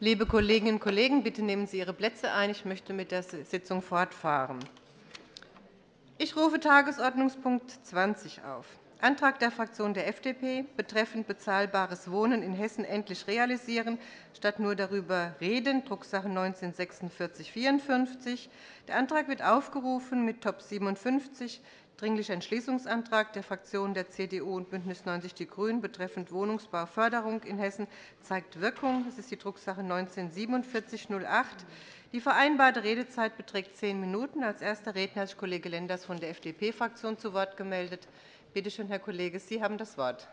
Liebe Kolleginnen und Kollegen, bitte nehmen Sie Ihre Plätze ein. Ich möchte mit der Sitzung fortfahren. Ich rufe Tagesordnungspunkt 20 auf. Antrag der Fraktion der FDP betreffend bezahlbares Wohnen in Hessen endlich realisieren, statt nur darüber reden, Drucksache 19 /4654. Der Antrag wird aufgerufen mit Top 57 Dringlicher Entschließungsantrag der Fraktionen der CDU und BÜNDNIS 90 die GRÜNEN betreffend Wohnungsbauförderung in Hessen zeigt Wirkung. Das ist die Drucksache 19-4708. Die vereinbarte Redezeit beträgt zehn Minuten. Als erster Redner hat sich Kollege Lenders von der FDP-Fraktion zu Wort gemeldet. Bitte schön, Herr Kollege, Sie haben das Wort.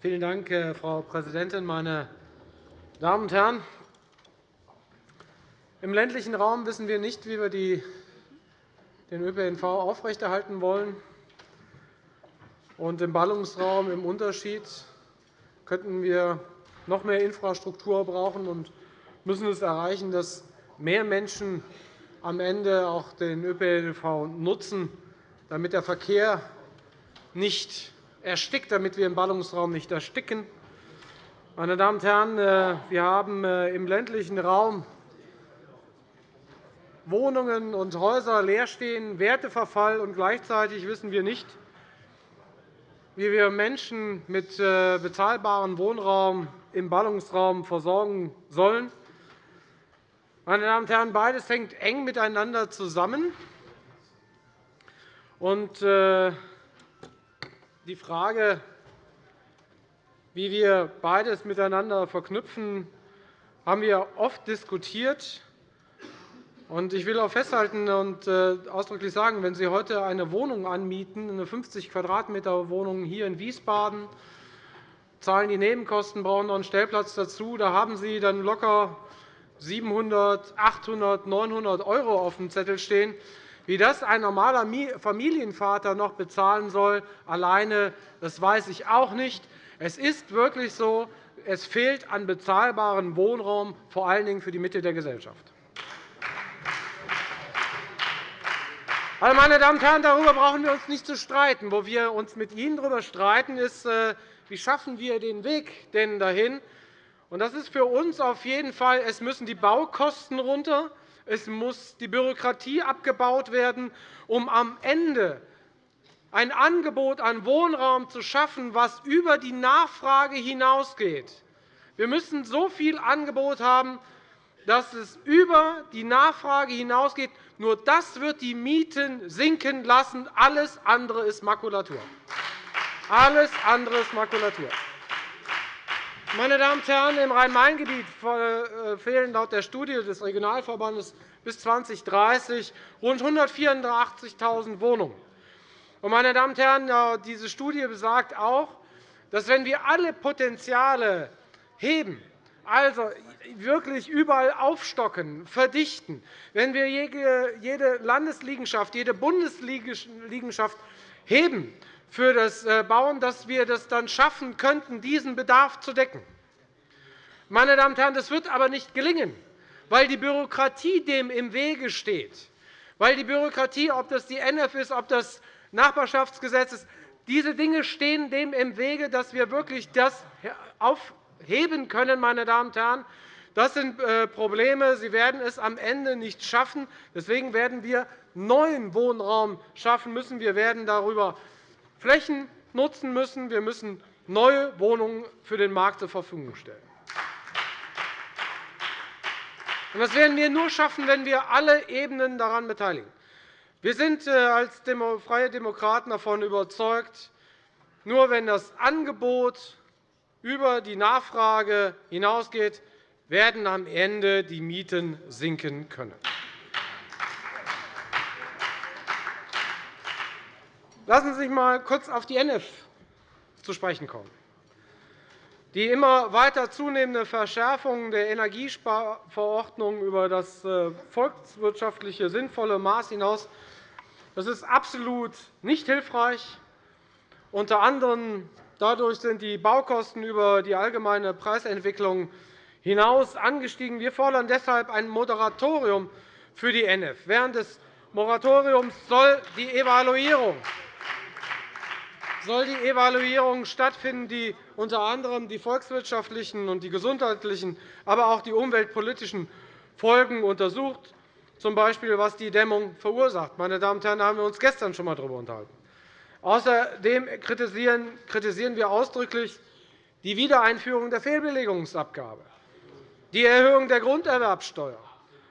Vielen Dank, Frau Präsidentin, meine Damen und Herren! Im ländlichen Raum wissen wir nicht, wie wir den ÖPNV aufrechterhalten wollen. Und Im Ballungsraum im Unterschied könnten wir noch mehr Infrastruktur brauchen und müssen es erreichen, dass mehr Menschen am Ende auch den ÖPNV nutzen, damit der Verkehr nicht erstickt, damit wir im Ballungsraum nicht ersticken. Meine Damen und Herren, äh, wir haben äh, im ländlichen Raum Wohnungen und Häuser leer stehen, Werteverfall, und gleichzeitig wissen wir nicht, wie wir Menschen mit äh, bezahlbarem Wohnraum im Ballungsraum versorgen sollen. Meine Damen und Herren, beides hängt eng miteinander zusammen. Äh, die Frage, wie wir beides miteinander verknüpfen, haben wir oft diskutiert. Ich will auch festhalten und äh, ausdrücklich sagen, wenn Sie heute eine Wohnung anmieten, eine 50 Quadratmeter Wohnung hier in Wiesbaden, zahlen die Nebenkosten, brauchen noch einen Stellplatz dazu, da haben Sie dann locker 700, 800, 900 € auf dem Zettel stehen. Wie das ein normaler Familienvater noch bezahlen soll, alleine, das weiß ich auch nicht. Es ist wirklich so, es fehlt an bezahlbarem Wohnraum, vor allen Dingen für die Mitte der Gesellschaft. Also, meine Damen und Herren, darüber brauchen wir uns nicht zu streiten. Wo wir uns mit Ihnen darüber streiten, ist, äh, wie schaffen wir den Weg denn dahin? Das ist für uns auf jeden Fall, es müssen die Baukosten runter, es muss die Bürokratie abgebaut werden, um am Ende ein Angebot an Wohnraum zu schaffen, das über die Nachfrage hinausgeht. Wir müssen so viel Angebot haben, dass es über die Nachfrage hinausgeht. Nur das wird die Mieten sinken lassen. Alles andere ist Makulatur. Alles andere ist Makulatur. Meine Damen und Herren, im Rhein-Main-Gebiet äh, fehlen laut der Studie des Regionalverbandes bis 2030 rund 184.000 Wohnungen. Meine Damen und Herren, diese Studie besagt auch, dass, wenn wir alle Potenziale heben, also wirklich überall aufstocken, verdichten, wenn wir jede Landesliegenschaft, jede Bundesliegenschaft heben für das äh, Bauen, dass wir das dann schaffen könnten, diesen Bedarf zu decken. Meine Damen und Herren, das wird aber nicht gelingen, weil die Bürokratie dem im Wege steht, weil die Bürokratie, ob das die NF ist, ob das Nachbarschaftsgesetz ist, diese Dinge stehen dem im Wege, dass wir wirklich das auf heben können. Meine Damen und Herren. Das sind äh, Probleme. Sie werden es am Ende nicht schaffen. Deswegen werden wir neuen Wohnraum schaffen müssen. Wir werden darüber Flächen nutzen müssen. Wir müssen neue Wohnungen für den Markt zur Verfügung stellen. Das werden wir nur schaffen, wenn wir alle Ebenen daran beteiligen. Wir sind äh, als Freie Demokraten davon überzeugt, nur wenn das Angebot über die Nachfrage hinausgeht, werden am Ende die Mieten sinken können. Lassen Sie sich einmal kurz auf die NF zu sprechen kommen. Die immer weiter zunehmende Verschärfung der Energiesparverordnung über das äh, volkswirtschaftliche sinnvolle Maß hinaus das ist absolut nicht hilfreich. Unter anderem Dadurch sind die Baukosten über die allgemeine Preisentwicklung hinaus angestiegen. Wir fordern deshalb ein Moratorium für die NF. Während des Moratoriums soll die Evaluierung soll die Evaluierung stattfinden, die unter anderem die volkswirtschaftlichen und die gesundheitlichen, aber auch die umweltpolitischen Folgen untersucht, z. B. was die Dämmung verursacht. Meine Damen und Herren, da haben wir uns gestern schon einmal darüber unterhalten. Außerdem kritisieren wir ausdrücklich die Wiedereinführung der Fehlbelegungsabgabe, die Erhöhung der Grunderwerbsteuer,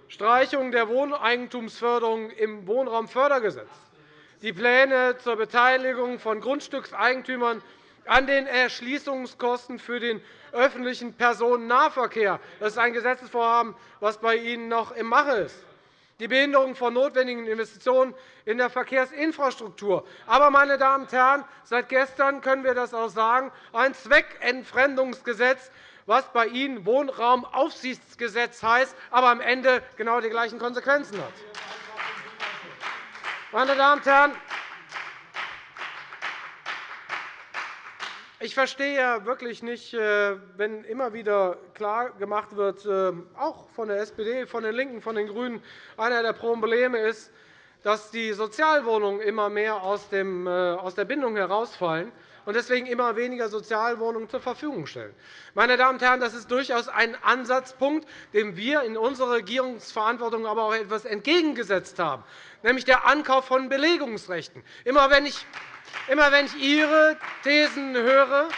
Streichung der Wohneigentumsförderung im Wohnraumfördergesetz, die Pläne zur Beteiligung von Grundstückseigentümern an den Erschließungskosten für den öffentlichen Personennahverkehr. Das ist ein Gesetzesvorhaben, das bei Ihnen noch im Mache ist die Behinderung von notwendigen Investitionen in der Verkehrsinfrastruktur. Aber, meine Damen und Herren, seit gestern können wir das auch sagen, ein Zweckentfremdungsgesetz, was bei Ihnen Wohnraumaufsichtsgesetz heißt, aber am Ende genau die gleichen Konsequenzen hat. Meine Damen und Herren, Ich verstehe ja wirklich nicht, äh, wenn immer wieder klargemacht wird, äh, auch von der SPD, von den LINKEN, von den GRÜNEN, einer der Probleme ist, dass die Sozialwohnungen immer mehr aus äh, der Bindung herausfallen und deswegen immer weniger Sozialwohnungen zur Verfügung stellen. Meine Damen und Herren, das ist durchaus ein Ansatzpunkt, dem wir in unserer Regierungsverantwortung aber auch etwas entgegengesetzt haben, nämlich der Ankauf von Belegungsrechten. Immer wenn ich Immer wenn ich Ihre Thesen höre,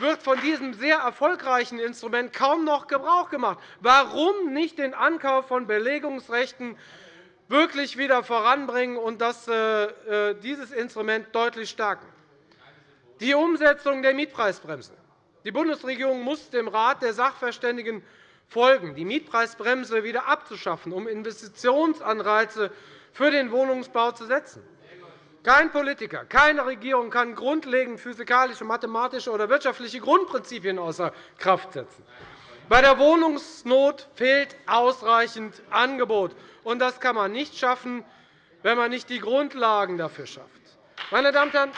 wird von diesem sehr erfolgreichen Instrument kaum noch Gebrauch gemacht. Warum nicht den Ankauf von Belegungsrechten wirklich wieder voranbringen und äh, äh, dieses Instrument deutlich stärken? Die Umsetzung der Mietpreisbremse. Die Bundesregierung muss dem Rat der Sachverständigen folgen, die Mietpreisbremse wieder abzuschaffen, um Investitionsanreize für den Wohnungsbau zu setzen. Kein Politiker, keine Regierung kann grundlegend physikalische, mathematische oder wirtschaftliche Grundprinzipien außer Kraft setzen. Bei der Wohnungsnot fehlt ausreichend Angebot. und Das kann man nicht schaffen, wenn man nicht die Grundlagen dafür schafft. Meine Damen und Herren,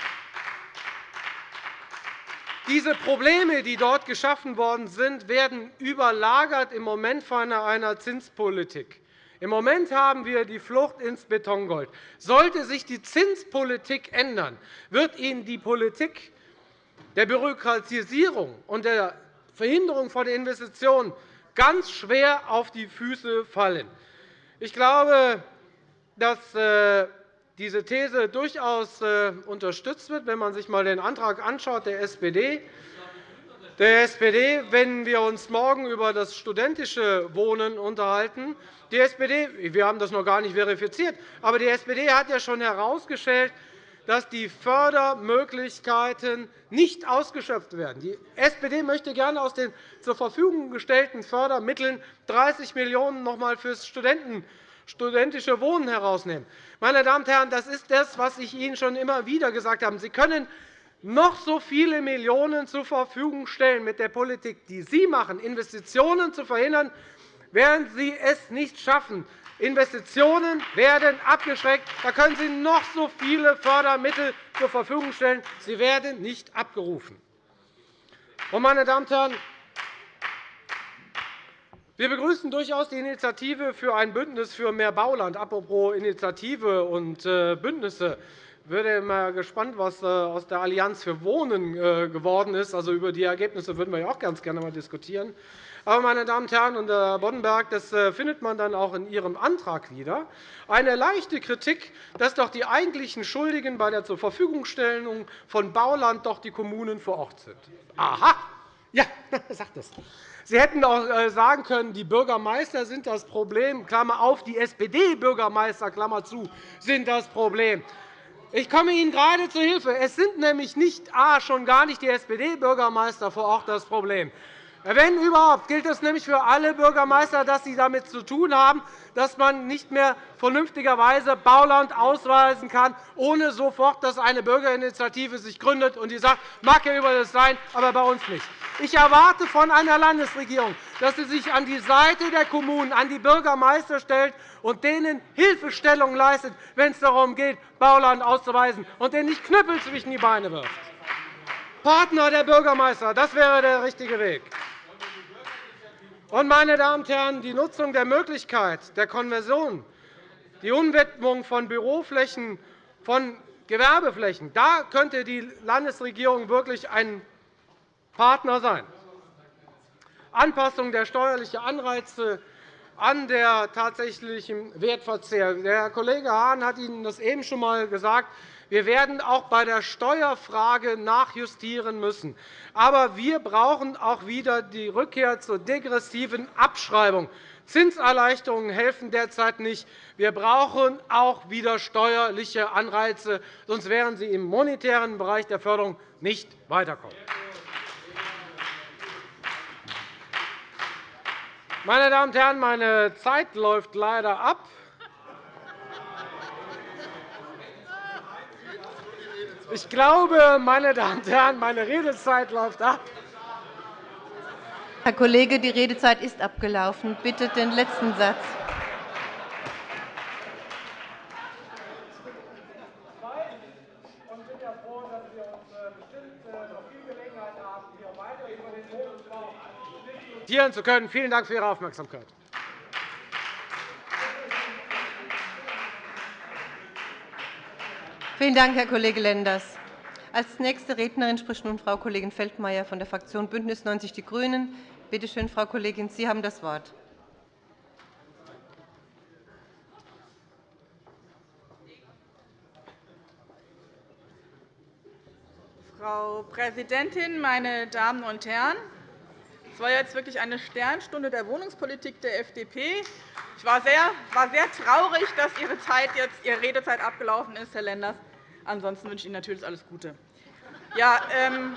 diese Probleme, die dort geschaffen worden sind, werden überlagert im Moment von einer Zinspolitik. Im Moment haben wir die Flucht ins Betongold. Sollte sich die Zinspolitik ändern, wird Ihnen die Politik der Bürokratisierung und der Verhinderung von Investitionen ganz schwer auf die Füße fallen. Ich glaube, dass äh, diese These durchaus äh, unterstützt wird, wenn man sich einmal den Antrag anschaut der SPD der SPD, wenn wir uns morgen über das studentische Wohnen unterhalten. Die SPD, wir haben das noch gar nicht verifiziert, aber die SPD hat ja schon herausgestellt, dass die Fördermöglichkeiten nicht ausgeschöpft werden. Die SPD möchte gerne aus den zur Verfügung gestellten Fördermitteln 30 Millionen € noch einmal für das studentische Wohnen herausnehmen. Meine Damen und Herren, das ist das, was ich Ihnen schon immer wieder gesagt habe. Sie können noch so viele Millionen zur Verfügung stellen mit der Politik, die Sie machen, Investitionen zu verhindern, werden Sie es nicht schaffen. Investitionen werden abgeschreckt. Da können Sie noch so viele Fördermittel zur Verfügung stellen. Sie werden nicht abgerufen. Meine Damen und Herren, wir begrüßen durchaus die Initiative für ein Bündnis für mehr Bauland. Apropos Initiative und äh, Bündnisse. Ich bin mal gespannt, was äh, aus der Allianz für Wohnen äh, geworden ist. Also, über die Ergebnisse würden wir auch ganz gerne einmal diskutieren. Aber, meine Damen und Herren, und Herr Boddenberg, das findet man dann auch in Ihrem Antrag wieder, eine leichte Kritik, dass doch die eigentlichen Schuldigen bei der Zurverfügungstellung von Bauland doch die Kommunen vor Ort sind. Aha! Ja, sagt es. Sie hätten auch sagen können, die Bürgermeister sind das Problem, Klammer auf, die SPD-Bürgermeister, Klammer zu, sind das Problem. Ich komme Ihnen gerade zu Hilfe. Es sind nämlich nicht A, schon gar nicht die SPD-Bürgermeister vor Ort das Problem. Wenn überhaupt, gilt es nämlich für alle Bürgermeister, dass sie damit zu tun haben, dass man nicht mehr vernünftigerweise Bauland ausweisen kann, ohne sofort, dass eine Bürgerinitiative sich gründet und die sagt, mag ja über das sein, aber bei uns nicht. Ich erwarte von einer Landesregierung, dass sie sich an die Seite der Kommunen, an die Bürgermeister stellt und denen Hilfestellung leistet, wenn es darum geht, Bauland auszuweisen, und denen nicht Knüppel zwischen die Beine wirft. Partner der Bürgermeister, das wäre der richtige Weg. meine Damen und Herren, die Nutzung der Möglichkeit der Konversion, die Umwidmung von Büroflächen von Gewerbeflächen. Da könnte die Landesregierung wirklich ein Partner sein. Anpassung der steuerlichen Anreize an der tatsächlichen Wertverzehr. Der Kollege Hahn hat Ihnen das eben schon einmal gesagt. Wir werden auch bei der Steuerfrage nachjustieren müssen. Aber wir brauchen auch wieder die Rückkehr zur degressiven Abschreibung. Zinserleichterungen helfen derzeit nicht. Wir brauchen auch wieder steuerliche Anreize, sonst werden Sie im monetären Bereich der Förderung nicht weiterkommen. Meine Damen und Herren, meine Zeit läuft leider ab. Ich glaube, meine Damen und Herren, meine Redezeit läuft ab. Herr Kollege, die Redezeit ist abgelaufen. Bitte den letzten Satz. Diskutieren zu können. Vielen Dank für Ihre Aufmerksamkeit. Vielen Dank, Herr Kollege Lenders. Als nächste Rednerin spricht nun Frau Kollegin Feldmayer von der Fraktion BÜNDNIS 90 die GRÜNEN. Bitte schön, Frau Kollegin, Sie haben das Wort. Frau Präsidentin, meine Damen und Herren! Es war jetzt wirklich eine Sternstunde der Wohnungspolitik der FDP. Ich war sehr, war sehr traurig, dass Ihre, Zeit jetzt, Ihre Redezeit abgelaufen ist, Herr Lenders. Ansonsten wünsche ich Ihnen natürlich alles Gute. Ja, ähm,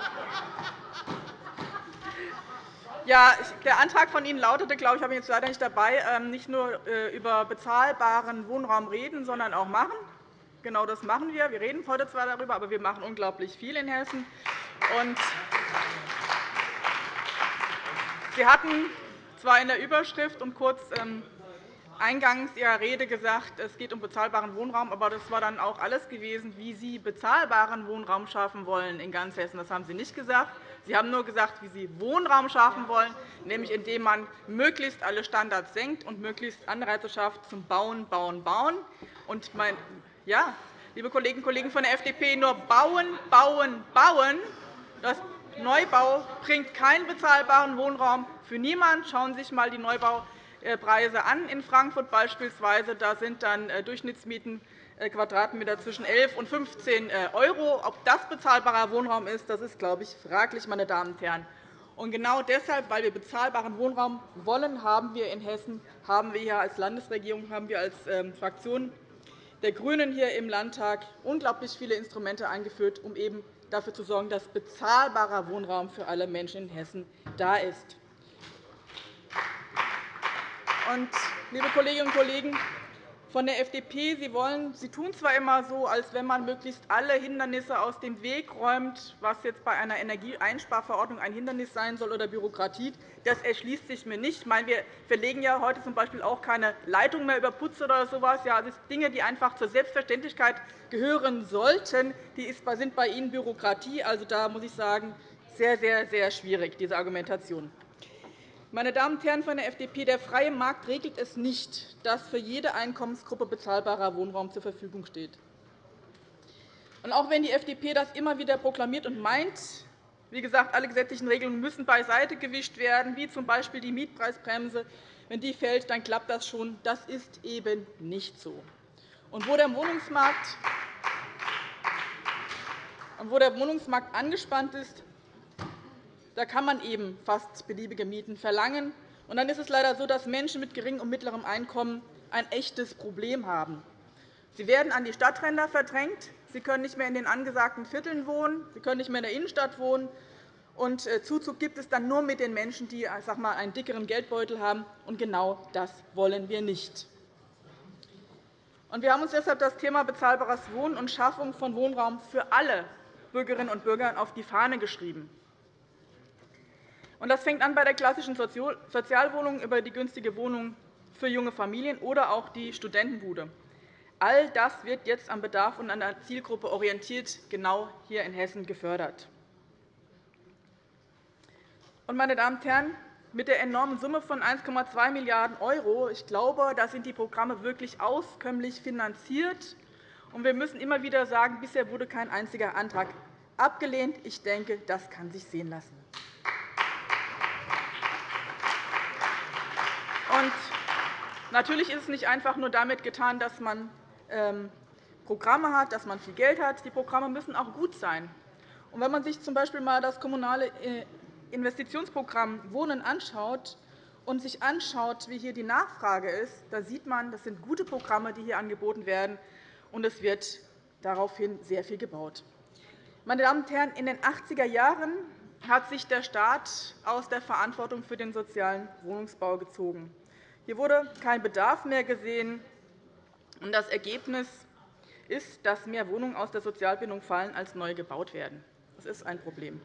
ja, der Antrag von Ihnen lautete, glaube ich, habe ich jetzt leider nicht dabei, ähm, nicht nur äh, über bezahlbaren Wohnraum reden, sondern auch machen. Genau das machen wir. Wir reden heute zwar darüber, aber wir machen unglaublich viel in Hessen. Und Sie hatten zwar in der Überschrift und kurz ähm, eingangs Ihrer Rede gesagt, es geht um bezahlbaren Wohnraum, aber das war dann auch alles gewesen, wie Sie bezahlbaren Wohnraum schaffen wollen in ganz Hessen. Das haben Sie nicht gesagt. Sie haben nur gesagt, wie Sie Wohnraum schaffen wollen, nämlich indem man möglichst alle Standards senkt und möglichst Anreize schafft zum Bauen, Bauen, Bauen. Und mein, ja, liebe Kolleginnen und Kollegen von der FDP, nur bauen, bauen, bauen. Das Neubau bringt keinen bezahlbaren Wohnraum für niemanden. Schauen Sie sich einmal die Neubaupreise an in Frankfurt beispielsweise. Da sind dann äh, Durchschnittsmieten äh, Quadratmeter zwischen 11 und 15 €. Ob das bezahlbarer Wohnraum ist, das ist, glaube ich, fraglich, meine Damen und Herren. Und genau deshalb, weil wir bezahlbaren Wohnraum wollen, haben wir in Hessen, haben wir hier als Landesregierung, haben wir als ähm, Fraktion der GRÜNEN hier im Landtag unglaublich viele Instrumente eingeführt, um eben dafür zu sorgen, dass bezahlbarer Wohnraum für alle Menschen in Hessen da ist. Liebe Kolleginnen und Kollegen von der FDP, Sie, wollen, Sie tun zwar immer so, als wenn man möglichst alle Hindernisse aus dem Weg räumt, was jetzt bei einer Energieeinsparverordnung ein Hindernis sein soll oder Bürokratie. Das erschließt sich mir nicht. Ich meine, wir verlegen ja heute z.B. auch keine Leitung mehr über Putze oder so etwas. Ja, das sind Dinge, die einfach zur Selbstverständlichkeit gehören sollten. Die sind bei Ihnen Bürokratie. Also, da muss ich sagen, sehr, sehr, sehr schwierig, diese Argumentation. Meine Damen und Herren von der FDP, der freie Markt regelt es nicht, dass für jede Einkommensgruppe bezahlbarer Wohnraum zur Verfügung steht. Auch wenn die FDP das immer wieder proklamiert und meint, wie gesagt, alle gesetzlichen Regelungen müssen beiseite gewischt werden, wie z.B. die Mietpreisbremse. Wenn die fällt, dann klappt das schon. Das ist eben nicht so. Und wo der Wohnungsmarkt und wo der Wohnungsmarkt angespannt ist, da kann man eben fast beliebige Mieten verlangen. Und dann ist es leider so, dass Menschen mit geringem und mittlerem Einkommen ein echtes Problem haben. Sie werden an die Stadtränder verdrängt. Sie können nicht mehr in den angesagten Vierteln wohnen. Sie können nicht mehr in der Innenstadt wohnen. Und äh, Zuzug gibt es dann nur mit den Menschen, die sag mal, einen dickeren Geldbeutel haben. Und genau das wollen wir nicht. Wir haben uns deshalb das Thema bezahlbares Wohnen und Schaffung von Wohnraum für alle Bürgerinnen und Bürger auf die Fahne geschrieben. Das fängt an bei der klassischen Sozialwohnung über die günstige Wohnung für junge Familien oder auch die Studentenbude. All das wird jetzt am Bedarf und an der Zielgruppe orientiert genau hier in Hessen gefördert. Meine Damen und Herren, mit der enormen Summe von 1,2 Milliarden €, ich glaube, da sind die Programme wirklich auskömmlich finanziert. Wir müssen immer wieder sagen, bisher wurde kein einziger Antrag abgelehnt. Ich denke, das kann sich sehen lassen. Natürlich ist es nicht einfach nur damit getan, dass man ähm, Programme hat, dass man viel Geld hat. Die Programme müssen auch gut sein. Und wenn man sich z. B. einmal das kommunale äh, Investitionsprogramm Wohnen anschaut und sich anschaut, wie hier die Nachfrage ist, da sieht man, das sind gute Programme, die hier angeboten werden, und es wird daraufhin sehr viel gebaut. Meine Damen und Herren, in den 80er Jahren hat sich der Staat aus der Verantwortung für den sozialen Wohnungsbau gezogen. Hier wurde kein Bedarf mehr gesehen. Das Ergebnis ist, dass mehr Wohnungen aus der Sozialbindung fallen, als neu gebaut werden. Das ist ein Problem.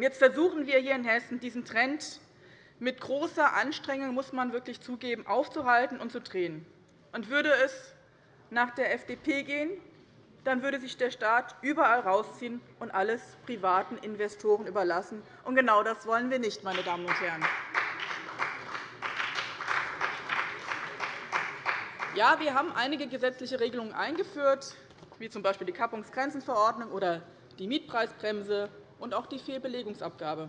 Jetzt versuchen wir hier in Hessen, diesen Trend mit großer Anstrengung, muss man wirklich zugeben, aufzuhalten und zu drehen. Und würde es nach der FDP gehen, dann würde sich der Staat überall rausziehen und alles privaten Investoren überlassen. Und genau das wollen wir nicht, meine Damen und Herren. Ja, wir haben einige gesetzliche Regelungen eingeführt, wie z. B. die Kappungsgrenzenverordnung oder die Mietpreisbremse und auch die Fehlbelegungsabgabe.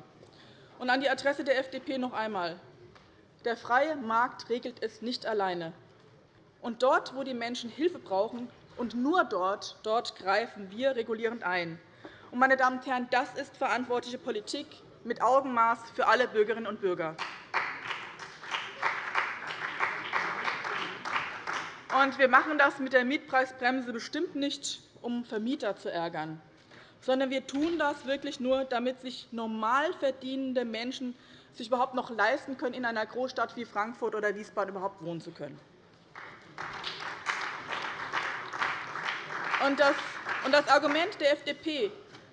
Und an die Adresse der FDP noch einmal. Der freie Markt regelt es nicht alleine. Und dort, wo die Menschen Hilfe brauchen, und nur dort, dort greifen wir regulierend ein. Und, meine Damen und Herren, das ist verantwortliche Politik mit Augenmaß für alle Bürgerinnen und Bürger. Und wir machen das mit der Mietpreisbremse bestimmt nicht, um Vermieter zu ärgern, sondern wir tun das wirklich nur, damit sich normal verdienende Menschen sich überhaupt noch leisten können, in einer Großstadt wie Frankfurt oder Wiesbaden überhaupt wohnen zu können. Und das Argument der FDP,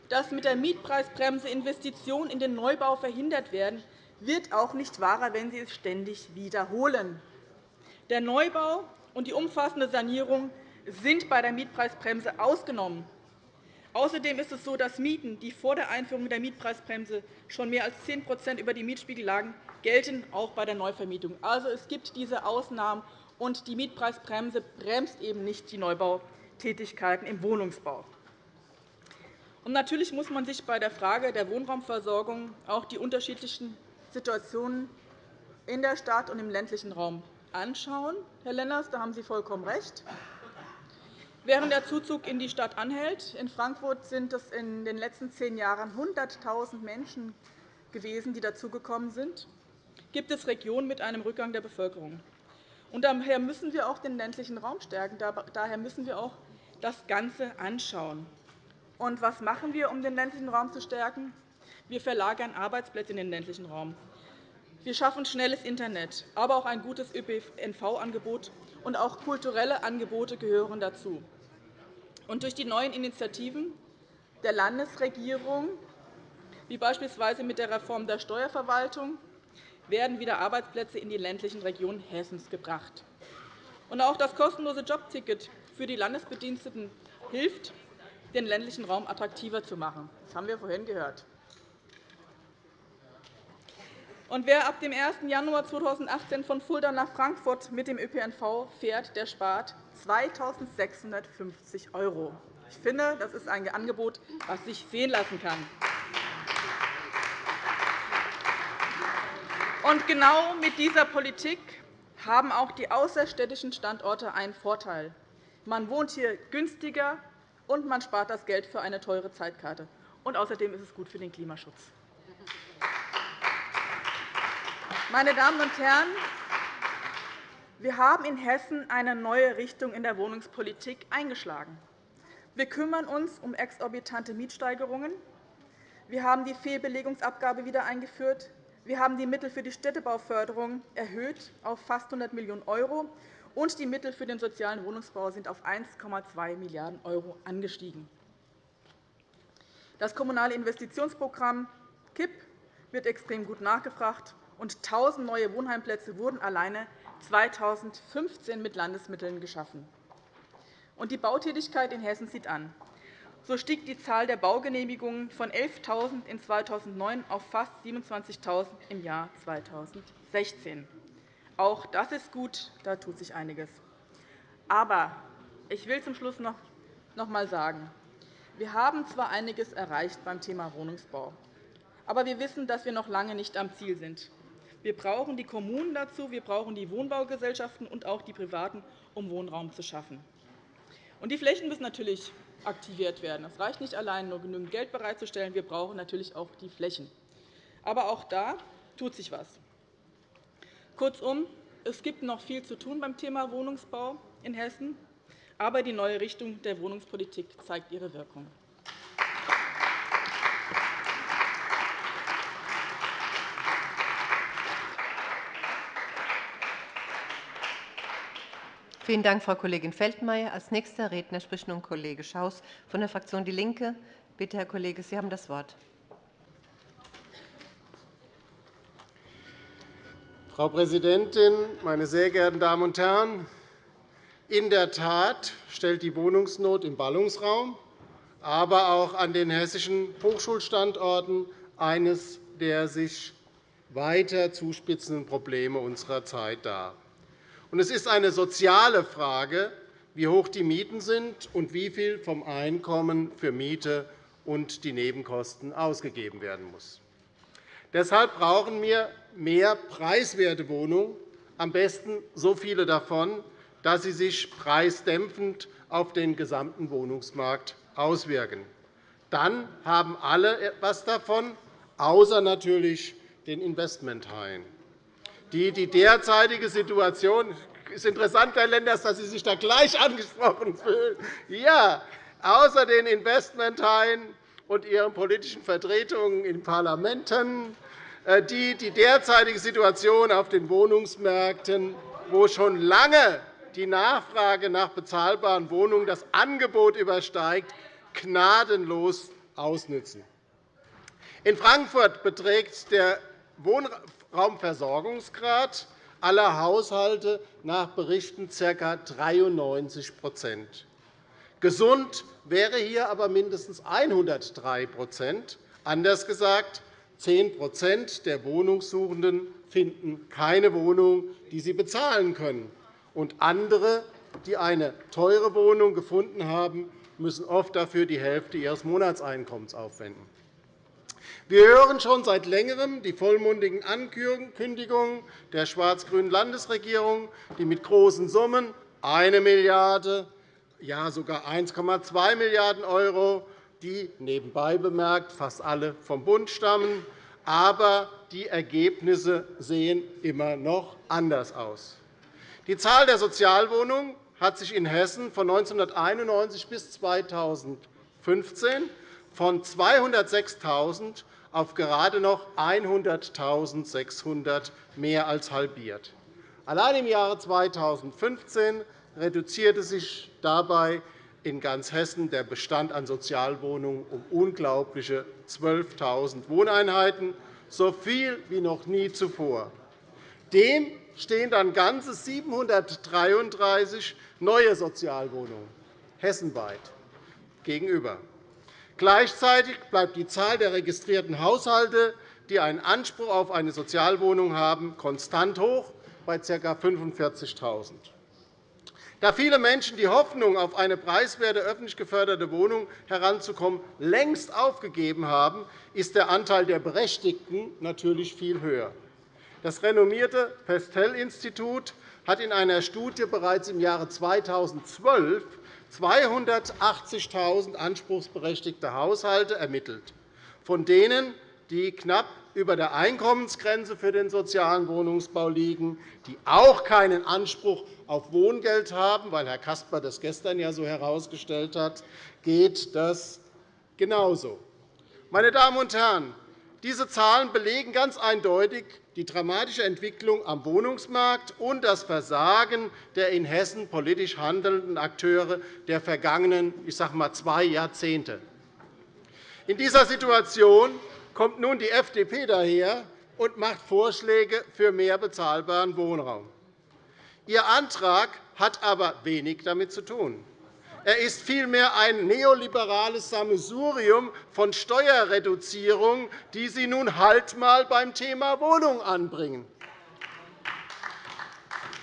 dass mit der Mietpreisbremse Investitionen in den Neubau verhindert werden, wird auch nicht wahrer, wenn Sie es ständig wiederholen. Der Neubau und die umfassende Sanierung sind bei der Mietpreisbremse ausgenommen. Außerdem ist es so, dass Mieten, die vor der Einführung der Mietpreisbremse schon mehr als 10% über dem Mietspiegel lagen, gelten auch bei der Neuvermietung. Also, es gibt diese Ausnahmen, und die Mietpreisbremse bremst eben nicht die Neubautätigkeiten im Wohnungsbau. Und natürlich muss man sich bei der Frage der Wohnraumversorgung auch die unterschiedlichen Situationen in der Stadt und im ländlichen Raum anschauen. Herr Lenners, da haben Sie vollkommen recht. Während der Zuzug in die Stadt anhält, in Frankfurt sind es in den letzten zehn Jahren 100.000 Menschen gewesen, die dazugekommen sind, gibt es Regionen mit einem Rückgang der Bevölkerung. Und daher müssen wir auch den ländlichen Raum stärken. Daher müssen wir auch das Ganze anschauen. Und was machen wir, um den ländlichen Raum zu stärken? Wir verlagern Arbeitsplätze in den ländlichen Raum. Wir schaffen schnelles Internet, aber auch ein gutes ÖPNV-Angebot und auch kulturelle Angebote gehören dazu. Und durch die neuen Initiativen der Landesregierung, wie beispielsweise mit der Reform der Steuerverwaltung, werden wieder Arbeitsplätze in die ländlichen Regionen Hessens gebracht. Und auch das kostenlose Jobticket für die Landesbediensteten hilft, den ländlichen Raum attraktiver zu machen. Das haben wir vorhin gehört. Und wer ab dem 1. Januar 2018 von Fulda nach Frankfurt mit dem ÖPNV fährt, der spart 2.650 €. Ich finde, das ist ein Angebot, das sich sehen lassen kann. Und genau mit dieser Politik haben auch die außerstädtischen Standorte einen Vorteil. Man wohnt hier günstiger, und man spart das Geld für eine teure Zeitkarte. Und außerdem ist es gut für den Klimaschutz. Meine Damen und Herren, wir haben in Hessen eine neue Richtung in der Wohnungspolitik eingeschlagen. Wir kümmern uns um exorbitante Mietsteigerungen. Wir haben die Fehlbelegungsabgabe wieder eingeführt. Wir haben die Mittel für die Städtebauförderung erhöht auf fast 100 Millionen €, und die Mittel für den sozialen Wohnungsbau sind auf 1,2 Milliarden € angestiegen. Das Kommunale Investitionsprogramm KIP wird extrem gut nachgefragt und 1.000 neue Wohnheimplätze wurden alleine 2015 mit Landesmitteln geschaffen. die Bautätigkeit in Hessen zieht an. So stieg die Zahl der Baugenehmigungen von 11.000 in 2009 auf fast 27.000 im Jahr 2016. Auch das ist gut, da tut sich einiges. Aber Ich will zum Schluss noch einmal sagen, wir haben zwar einiges erreicht beim Thema Wohnungsbau, aber wir wissen, dass wir noch lange nicht am Ziel sind. Wir brauchen die Kommunen dazu, wir brauchen die Wohnbaugesellschaften und auch die Privaten, um Wohnraum zu schaffen. die Flächen müssen natürlich aktiviert werden. Es reicht nicht allein, nur genügend Geld bereitzustellen. Wir brauchen natürlich auch die Flächen. Aber auch da tut sich etwas. Kurzum, es gibt noch viel zu tun beim Thema Wohnungsbau in Hessen, aber die neue Richtung der Wohnungspolitik zeigt ihre Wirkung. Vielen Dank, Frau Kollegin Feldmayer. Als nächster Redner spricht nun Kollege Schaus von der Fraktion DIE LINKE. Bitte, Herr Kollege, Sie haben das Wort. Frau Präsidentin, meine sehr geehrten Damen und Herren! In der Tat stellt die Wohnungsnot im Ballungsraum, aber auch an den hessischen Hochschulstandorten eines der sich weiter zuspitzenden Probleme unserer Zeit dar. Es ist eine soziale Frage, wie hoch die Mieten sind und wie viel vom Einkommen für Miete und die Nebenkosten ausgegeben werden muss. Deshalb brauchen wir mehr preiswerte Wohnungen, am besten so viele davon, dass sie sich preisdämpfend auf den gesamten Wohnungsmarkt auswirken. Dann haben alle etwas davon, außer natürlich den Investmenthaien die die derzeitige Situation ist interessant, Herr Lenders, dass Sie sich da gleich angesprochen fühlen. Ja, außer den Investmenthaien und ihren politischen Vertretungen in Parlamenten, äh, die die derzeitige Situation auf den Wohnungsmärkten, wo schon lange die Nachfrage nach bezahlbaren Wohnungen das Angebot übersteigt, gnadenlos ausnützen. In Frankfurt beträgt der Wohnraumversorgungsgrad aller Haushalte nach Berichten ca. 93% Gesund wäre hier aber mindestens 103% Anders gesagt, 10% der Wohnungssuchenden finden keine Wohnung, die sie bezahlen können. Und andere, die eine teure Wohnung gefunden haben, müssen oft dafür die Hälfte ihres Monatseinkommens aufwenden. Wir hören schon seit Längerem die vollmundigen Ankündigungen der schwarz-grünen Landesregierung, die mit großen Summen 1 Milliarde ja sogar 1,2 Milliarden €, die nebenbei bemerkt fast alle vom Bund stammen. Aber die Ergebnisse sehen immer noch anders aus. Die Zahl der Sozialwohnungen hat sich in Hessen von 1991 bis 2015 von 206.000 auf gerade noch 100.600 mehr als halbiert. Allein im Jahre 2015 reduzierte sich dabei in ganz Hessen der Bestand an Sozialwohnungen um unglaubliche 12.000 Wohneinheiten, so viel wie noch nie zuvor. Dem stehen dann ganze 733 neue Sozialwohnungen hessenweit gegenüber. Gleichzeitig bleibt die Zahl der registrierten Haushalte, die einen Anspruch auf eine Sozialwohnung haben, konstant hoch bei ca. 45.000. Da viele Menschen die Hoffnung, auf eine preiswerte öffentlich geförderte Wohnung heranzukommen, längst aufgegeben haben, ist der Anteil der Berechtigten natürlich viel höher. Das renommierte Pestel-Institut hat in einer Studie bereits im Jahre 2012 280.000 anspruchsberechtigte Haushalte ermittelt, von denen die knapp über der Einkommensgrenze für den sozialen Wohnungsbau liegen, die auch keinen Anspruch auf Wohngeld haben, weil Herr Caspar das gestern ja so herausgestellt hat, geht das genauso. Meine Damen und Herren, diese Zahlen belegen ganz eindeutig die dramatische Entwicklung am Wohnungsmarkt und das Versagen der in Hessen politisch handelnden Akteure der vergangenen ich sage mal, zwei Jahrzehnte. In dieser Situation kommt nun die FDP daher und macht Vorschläge für mehr bezahlbaren Wohnraum. Ihr Antrag hat aber wenig damit zu tun. Er ist vielmehr ein neoliberales Sammelsurium von Steuerreduzierungen, die Sie nun halt einmal beim Thema Wohnung anbringen.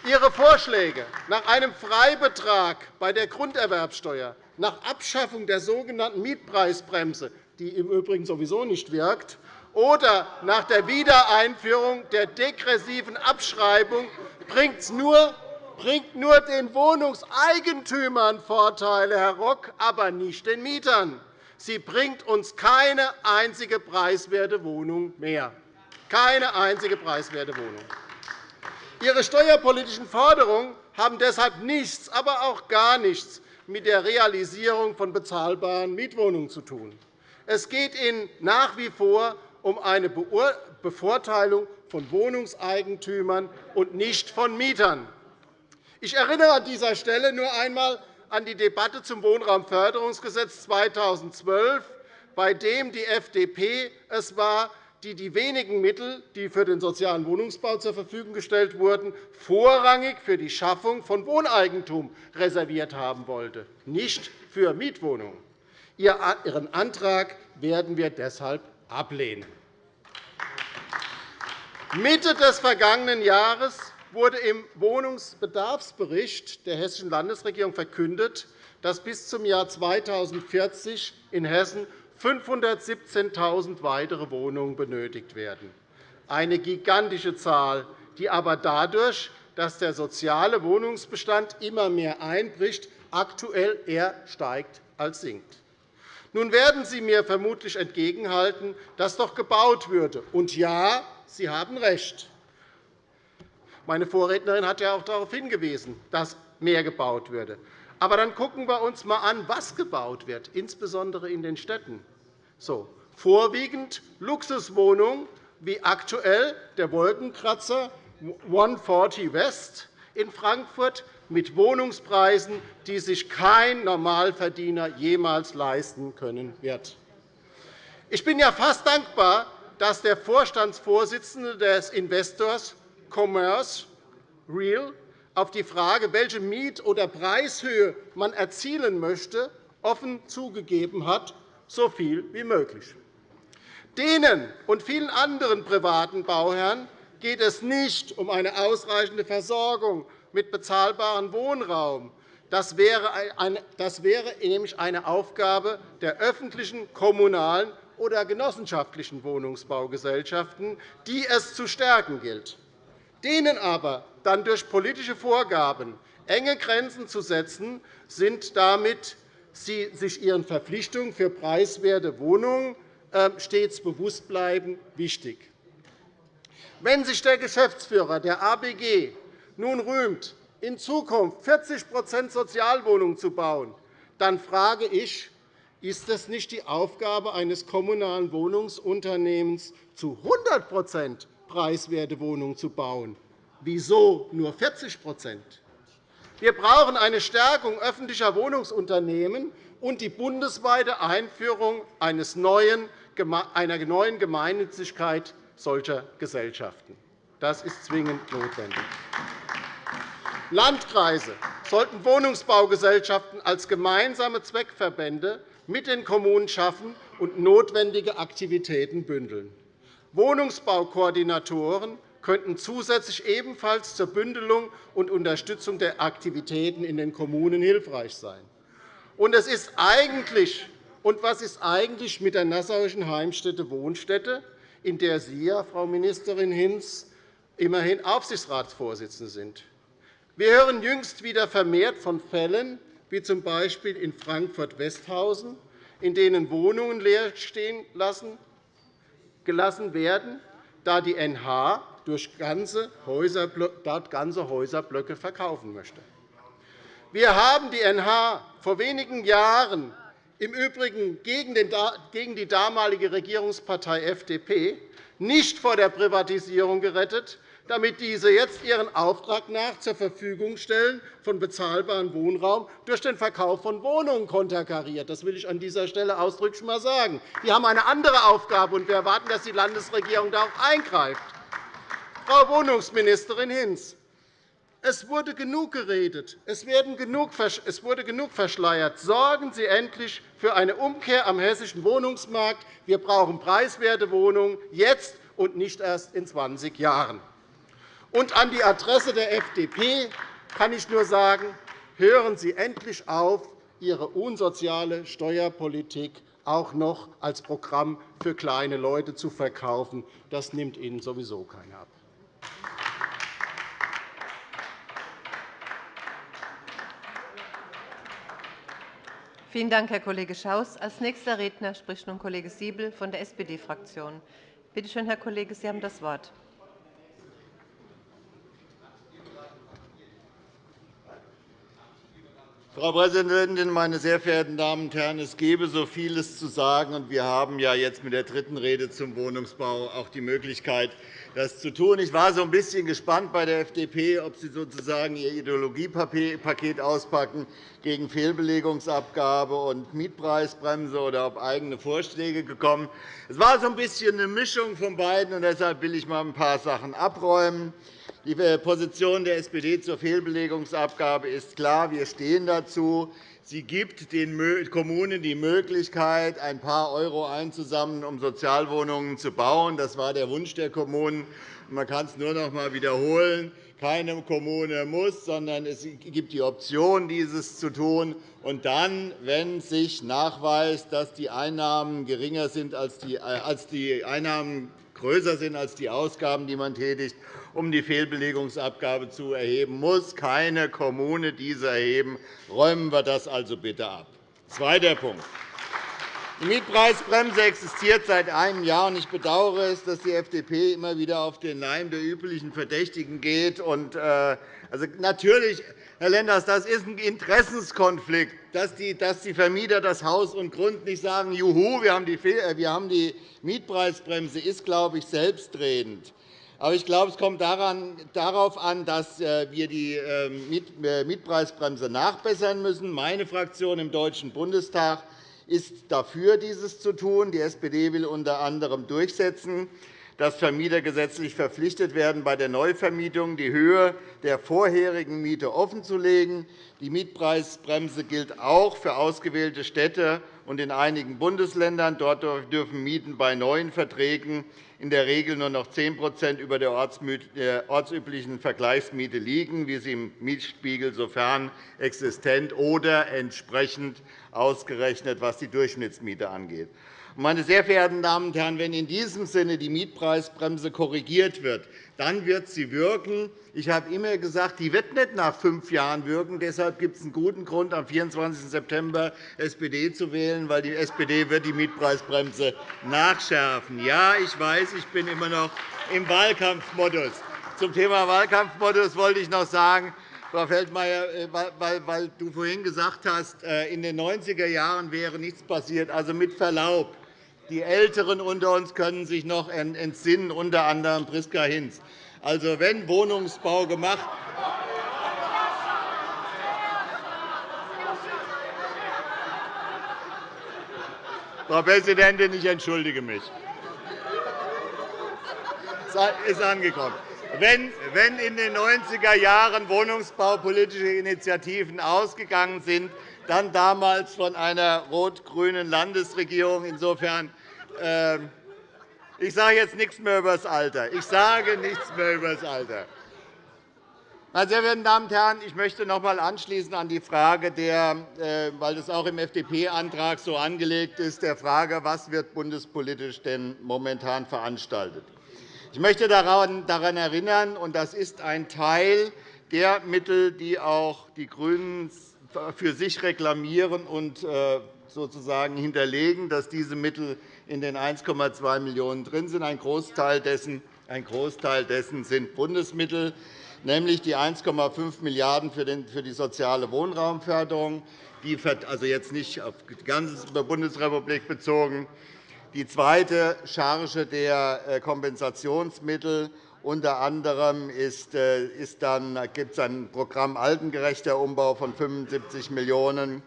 Ihre Vorschläge nach einem Freibetrag bei der Grunderwerbsteuer, nach Abschaffung der sogenannten Mietpreisbremse, die im Übrigen sowieso nicht wirkt, oder nach der Wiedereinführung der degressiven Abschreibung bringt nur, bringt nur den Wohnungseigentümern Vorteile, Herr Rock, aber nicht den Mietern. Sie bringt uns keine einzige preiswerte Wohnung mehr. Keine einzige preiswerte Wohnung. Ihre steuerpolitischen Forderungen haben deshalb nichts, aber auch gar nichts mit der Realisierung von bezahlbaren Mietwohnungen zu tun. Es geht Ihnen nach wie vor um eine Bevorteilung von Wohnungseigentümern und nicht von Mietern. Ich erinnere an dieser Stelle nur einmal an die Debatte zum Wohnraumförderungsgesetz 2012, bei dem die FDP es war, die die wenigen Mittel, die für den sozialen Wohnungsbau zur Verfügung gestellt wurden, vorrangig für die Schaffung von Wohneigentum reserviert haben wollte, nicht für Mietwohnungen. Ihren Antrag werden wir deshalb ablehnen. Mitte des vergangenen Jahres wurde im Wohnungsbedarfsbericht der Hessischen Landesregierung verkündet, dass bis zum Jahr 2040 in Hessen 517.000 weitere Wohnungen benötigt werden. Eine gigantische Zahl, die aber dadurch, dass der soziale Wohnungsbestand immer mehr einbricht, aktuell eher steigt als sinkt. Nun werden Sie mir vermutlich entgegenhalten, dass doch gebaut würde. Und ja, Sie haben recht. Meine Vorrednerin hat ja auch darauf hingewiesen, dass mehr gebaut würde. Aber dann schauen wir uns einmal an, was gebaut wird, insbesondere in den Städten. So, vorwiegend Luxuswohnungen, wie aktuell der Wolkenkratzer 140 West in Frankfurt mit Wohnungspreisen, die sich kein Normalverdiener jemals leisten können wird. Ich bin ja fast dankbar, dass der Vorstandsvorsitzende des Investors Commerce Real auf die Frage, welche Miet- oder Preishöhe man erzielen möchte, offen zugegeben hat, so viel wie möglich. Denen und vielen anderen privaten Bauherren geht es nicht um eine ausreichende Versorgung mit bezahlbarem Wohnraum. Das wäre nämlich eine Aufgabe der öffentlichen, kommunalen oder genossenschaftlichen Wohnungsbaugesellschaften, die es zu stärken gilt. Denen aber dann durch politische Vorgaben enge Grenzen zu setzen, sind damit sie sich ihren Verpflichtungen für preiswerte Wohnungen ähm, stets bewusst bleiben, wichtig. Wenn sich der Geschäftsführer der ABG nun rühmt, in Zukunft 40% Sozialwohnungen zu bauen, dann frage ich, ist es nicht die Aufgabe eines kommunalen Wohnungsunternehmens, zu 100 preiswerte Wohnungen zu bauen? Wieso nur 40% Wir brauchen eine Stärkung öffentlicher Wohnungsunternehmen und die bundesweite Einführung einer neuen Gemeinnützigkeit solcher Gesellschaften. Das ist zwingend notwendig. Landkreise sollten Wohnungsbaugesellschaften als gemeinsame Zweckverbände mit den Kommunen schaffen und notwendige Aktivitäten bündeln. Wohnungsbaukoordinatoren könnten zusätzlich ebenfalls zur Bündelung und Unterstützung der Aktivitäten in den Kommunen hilfreich sein. Und, es ist eigentlich, und was ist eigentlich mit der nassauischen Heimstätte Wohnstätte, in der Sie, ja, Frau Ministerin Hinz, immerhin Aufsichtsratsvorsitzende sind? Wir hören jüngst wieder vermehrt von Fällen, wie z. B. in Frankfurt-Westhausen, in denen Wohnungen leer stehen gelassen werden, da die NH durch ganze dort ganze Häuserblöcke verkaufen möchte. Wir haben die NH vor wenigen Jahren im Übrigen gegen die damalige Regierungspartei FDP nicht vor der Privatisierung gerettet, damit diese jetzt ihren Auftrag nach zur Verfügung stellen von bezahlbarem Wohnraum durch den Verkauf von Wohnungen konterkariert. Das will ich an dieser Stelle ausdrücklich einmal sagen. Die haben eine andere Aufgabe, und wir erwarten, dass die Landesregierung da auch eingreift. Frau Wohnungsministerin Hinz, es wurde genug geredet, es wurde genug verschleiert. Sorgen Sie endlich für eine Umkehr am hessischen Wohnungsmarkt. Wir brauchen preiswerte Wohnungen jetzt und nicht erst in 20 Jahren. Und an die Adresse der FDP kann ich nur sagen, hören Sie endlich auf, Ihre unsoziale Steuerpolitik auch noch als Programm für kleine Leute zu verkaufen. Das nimmt Ihnen sowieso keiner ab. Vielen Dank, Herr Kollege Schaus. – Als nächster Redner spricht nun Kollege Siebel von der SPD-Fraktion. Bitte schön, Herr Kollege, Sie haben das Wort. Frau Präsidentin, meine sehr verehrten Damen und Herren! Es gäbe so vieles zu sagen, und wir haben ja jetzt mit der dritten Rede zum Wohnungsbau auch die Möglichkeit, das zu tun. Ich war so ein bisschen gespannt bei der FDP, ob sie sozusagen ihr Ideologiepaket auspacken gegen Fehlbelegungsabgabe und Mietpreisbremse oder ob eigene Vorschläge gekommen. Es war so ein bisschen eine Mischung von beiden, und deshalb will ich mal ein paar Sachen abräumen. Die Position der SPD zur Fehlbelegungsabgabe ist klar. Wir stehen dazu. Sie gibt den Kommunen die Möglichkeit, ein paar Euro einzusammeln, um Sozialwohnungen zu bauen. Das war der Wunsch der Kommunen. Man kann es nur noch einmal wiederholen. Keine Kommune muss, sondern es gibt die Option, dieses zu tun. Und dann, wenn sich nachweist, dass die Einnahmen geringer sind als die äh, Einnahmen größer sind als die Ausgaben, die man tätigt, um die Fehlbelegungsabgabe zu erheben, muss keine Kommune diese erheben. Räumen wir das also bitte ab. Zweiter Punkt. Die Mietpreisbremse existiert seit einem Jahr. Ich bedauere es, dass die FDP immer wieder auf den Leim der üblichen Verdächtigen geht. Äh, also, natürlich, Herr Lenders, das ist ein Interessenskonflikt, dass die, Vermieter das Haus und Grund nicht sagen, Juhu, wir haben die äh, Mietpreisbremse, ist, glaube ich, selbstredend. Aber ich glaube, es kommt darauf an, dass äh, wir die ähm, äh, Mietpreisbremse nachbessern müssen. Meine Fraktion im Deutschen Bundestag ist dafür, dieses zu tun. Die SPD will unter anderem durchsetzen, dass Vermieter gesetzlich verpflichtet werden, bei der Neuvermietung die Höhe der vorherigen Miete offenzulegen. Die Mietpreisbremse gilt auch für ausgewählte Städte und in einigen Bundesländern. Dort dürfen Mieten bei neuen Verträgen in der Regel nur noch 10% über der ortsüblichen Vergleichsmiete liegen, wie sie im Mietspiegel sofern existent oder entsprechend ausgerechnet, was die Durchschnittsmiete angeht. Meine sehr verehrten Damen und Herren, wenn in diesem Sinne die Mietpreisbremse korrigiert wird, dann wird sie wirken. Ich habe immer gesagt, die wird nicht nach fünf Jahren wirken. Deshalb gibt es einen guten Grund, am 24. September SPD zu wählen, weil die SPD wird die Mietpreisbremse nachschärfen. Ja, ich weiß, ich bin immer noch im Wahlkampfmodus. Zum Thema Wahlkampfmodus wollte ich noch sagen, Frau Feldmayer, äh, weil du vorhin gesagt hast, äh, in den 90er Jahren wäre nichts passiert. Also mit Verlaub, die Älteren unter uns können sich noch entsinnen, unter anderem Priska Hinz. Also, wenn Wohnungsbau gemacht Frau Präsidentin, ich entschuldige mich. Es ist angekommen. Wenn in den 90er Jahren wohnungsbaupolitische Initiativen ausgegangen sind, dann damals von einer rot-grünen Landesregierung. Insofern ähm, ich sage jetzt nichts mehr über das Alter. Ich sage nichts mehr über das Alter. Meine sehr verehrten Damen und Herren, ich möchte noch einmal anschließen an die Frage, der, äh, weil das auch im FDP-Antrag so angelegt ist, der Frage, was wird bundespolitisch denn momentan veranstaltet. Ich möchte daran erinnern, und das ist ein Teil der Mittel, die auch die GRÜNEN für sich reklamieren und äh, sozusagen hinterlegen, dass diese Mittel in den 1,2 Millionen € drin sind. Ein Großteil dessen, ein Großteil dessen sind Bundesmittel, nämlich die 1,5 Milliarden € für die soziale Wohnraumförderung, die, also jetzt nicht auf die ganze Bundesrepublik bezogen, die zweite Charge der äh, Kompensationsmittel unter anderem äh, gibt es ein Programm Altengerechter Umbau von 75 Millionen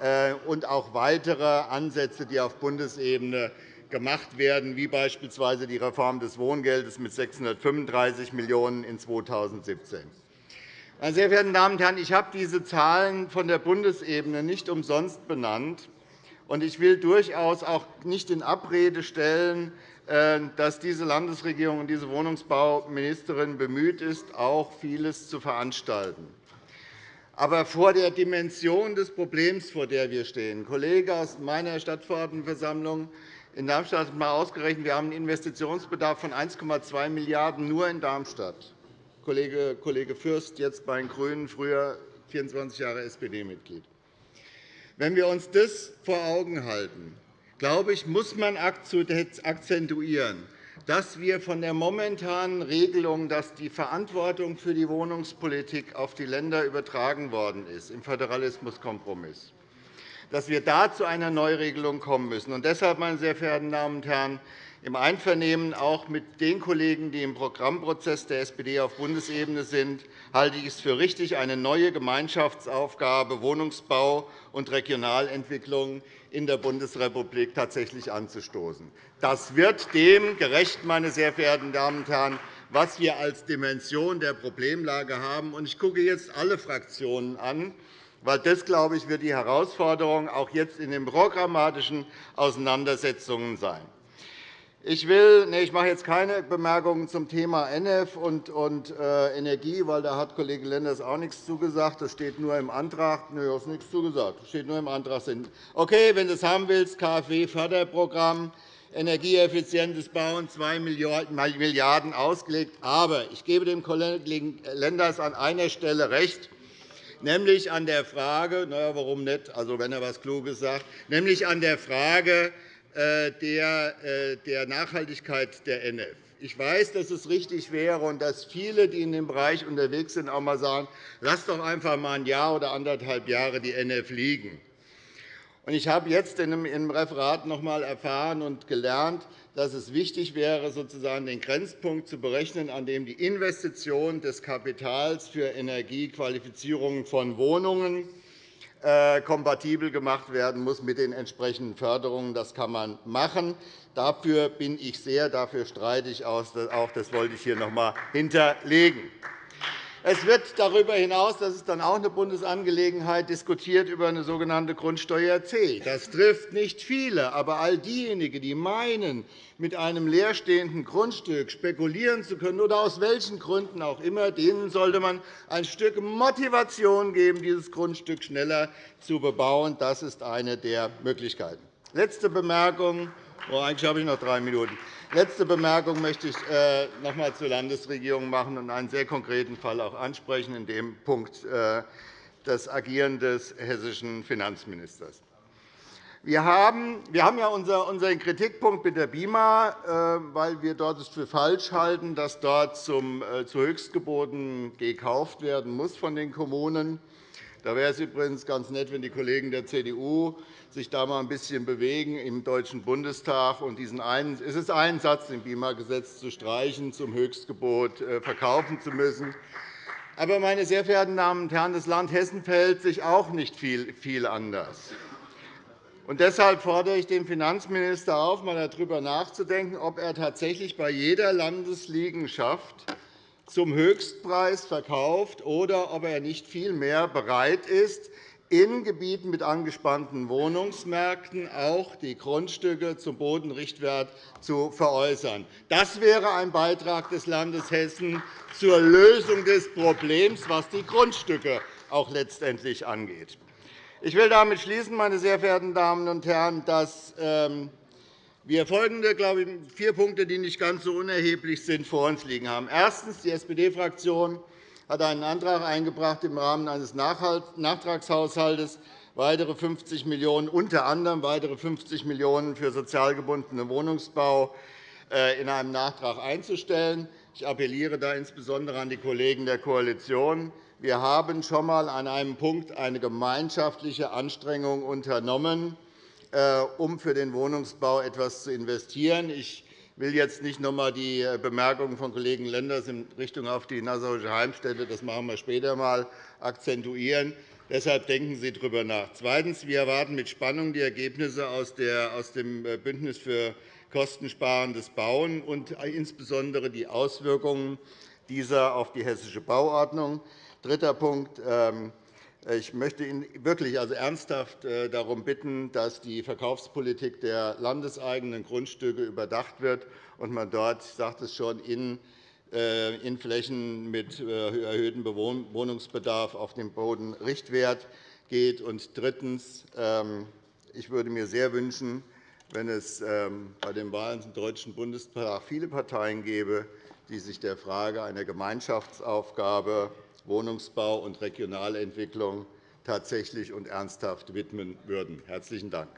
€ äh, und auch weitere Ansätze, die auf Bundesebene gemacht werden, wie beispielsweise die Reform des Wohngeldes mit 635 Millionen € in 2017. Meine sehr verehrten Damen und Herren, ich habe diese Zahlen von der Bundesebene nicht umsonst benannt. Ich will durchaus auch nicht in Abrede stellen, dass diese Landesregierung und diese Wohnungsbauministerin bemüht ist, auch vieles zu veranstalten. Aber vor der Dimension des Problems, vor der wir stehen, Kollege aus meiner Stadtverordnetenversammlung in Darmstadt hat einmal ausgerechnet, wir haben einen Investitionsbedarf von 1,2 Milliarden € nur in Darmstadt. Kollege, Kollege Fürst, jetzt bei den GRÜNEN, früher 24 Jahre SPD-Mitglied. Wenn wir uns das vor Augen halten, glaube ich, muss man akzentuieren, dass wir von der momentanen Regelung, dass die Verantwortung für die Wohnungspolitik auf die Länder übertragen worden ist, im Föderalismuskompromiss, dass wir da zu einer Neuregelung kommen müssen. Und deshalb, meine sehr verehrten Damen und Herren, im Einvernehmen auch mit den Kollegen, die im Programmprozess der SPD auf Bundesebene sind, halte ich es für richtig, eine neue Gemeinschaftsaufgabe Wohnungsbau und Regionalentwicklung in der Bundesrepublik tatsächlich anzustoßen. Das wird dem gerecht, meine sehr verehrten Damen und Herren, was wir als Dimension der Problemlage haben. Ich gucke jetzt alle Fraktionen an, weil das, glaube ich, wird die Herausforderung auch jetzt in den programmatischen Auseinandersetzungen sein. Ich, nee, ich mache jetzt keine Bemerkungen zum Thema NF und, und äh, Energie, weil da hat Kollege Lenders auch nichts zugesagt. Das steht nur im Antrag. Nö, hast nichts zugesagt. Das steht nur im Antrag. Okay, wenn du es haben willst, KfW-Förderprogramm, energieeffizientes Bauen, 2 Milliarden € ausgelegt. Aber ich gebe dem Kollegen Lenders an einer Stelle recht, nämlich an der Frage, na ja, warum nicht, also wenn er etwas Kluges sagt, nämlich an der Frage, der Nachhaltigkeit der NF. Ich weiß, dass es richtig wäre und dass viele, die in dem Bereich unterwegs sind, auch einmal sagen, lass doch einfach einmal ein Jahr oder anderthalb Jahre die NF liegen. Ich habe jetzt im Referat noch einmal erfahren und gelernt, dass es wichtig wäre, sozusagen den Grenzpunkt zu berechnen, an dem die Investition des Kapitals für Energiequalifizierung von Wohnungen äh, kompatibel gemacht werden muss mit den entsprechenden Förderungen. Das kann man machen. Dafür bin ich sehr, dafür streite ich auch. Das wollte ich hier noch einmal hinterlegen. Es wird darüber hinaus, das ist dann auch eine Bundesangelegenheit, diskutiert über eine sogenannte Grundsteuer C. Das trifft nicht viele, aber all diejenigen, die meinen, mit einem leerstehenden Grundstück spekulieren zu können oder aus welchen Gründen auch immer, denen sollte man ein Stück Motivation geben, dieses Grundstück schneller zu bebauen. Das ist eine der Möglichkeiten. Letzte Bemerkung. Oh, eigentlich habe ich noch drei Minuten. Letzte Bemerkung möchte ich äh, noch einmal zur Landesregierung machen und einen sehr konkreten Fall auch ansprechen, in dem Punkt äh, das Agieren des hessischen Finanzministers. Wir haben, ja unseren Kritikpunkt mit der BIMA, äh, weil wir dort es für falsch halten, dass dort zum, zu Höchstgeboten gekauft werden muss von den Kommunen. Da wäre es übrigens ganz nett, wenn die Kollegen der CDU sich da mal ein bisschen bewegen im Deutschen Bundestag und diesen einen, es ist ein Satz im BIMA-Gesetz zu streichen, zum Höchstgebot äh, verkaufen zu müssen. Aber, meine sehr verehrten Damen und Herren, das Land Hessen verhält sich auch nicht viel, anders. Und deshalb fordere ich den Finanzminister auf, einmal darüber nachzudenken, ob er tatsächlich bei jeder Landesliegenschaft zum Höchstpreis verkauft oder ob er nicht vielmehr bereit ist, in Gebieten mit angespannten Wohnungsmärkten auch die Grundstücke zum Bodenrichtwert zu veräußern. Das wäre ein Beitrag des Landes Hessen zur Lösung des Problems, was die Grundstücke auch letztendlich angeht. Ich will damit schließen, meine sehr verehrten Damen und Herren, dass ähm, wir folgende glaube ich, vier Punkte, die nicht ganz so unerheblich sind, vor uns liegen haben. Erstens. Die SPD-Fraktion hat einen Antrag eingebracht, im Rahmen eines Nachtragshaushalts weitere 50 Millionen €, unter anderem weitere 50 Millionen € für sozial gebundenen Wohnungsbau äh, in einem Nachtrag einzustellen. Ich appelliere da insbesondere an die Kollegen der Koalition. Wir haben schon einmal an einem Punkt eine gemeinschaftliche Anstrengung unternommen, um für den Wohnungsbau etwas zu investieren. Ich will jetzt nicht noch einmal die äh, Bemerkungen von Kollegen Lenders in Richtung auf die Nassauische Heimstätte, das machen wir später einmal, akzentuieren. Deshalb denken Sie darüber nach. Zweitens. Wir erwarten mit Spannung die Ergebnisse aus dem äh, Bündnis für kostensparendes Bauen und äh, insbesondere die Auswirkungen dieser auf die hessische Bauordnung. Dritter Punkt. Ähm, Ich möchte ihn wirklich also ernsthaft äh, darum bitten, dass die Verkaufspolitik der landeseigenen Grundstücke überdacht wird und man dort, ich sagte es schon, in äh, in Flächen mit äh, erhöhtem Wohnungsbedarf auf den Boden Richtwert geht. Und drittens. Ähm, ich würde mir sehr wünschen, wenn es ähm, bei den Wahlen zum Deutschen Bundestag viele Parteien gäbe, die sich der Frage einer Gemeinschaftsaufgabe Wohnungsbau und Regionalentwicklung tatsächlich und ernsthaft widmen würden. – Herzlichen Dank.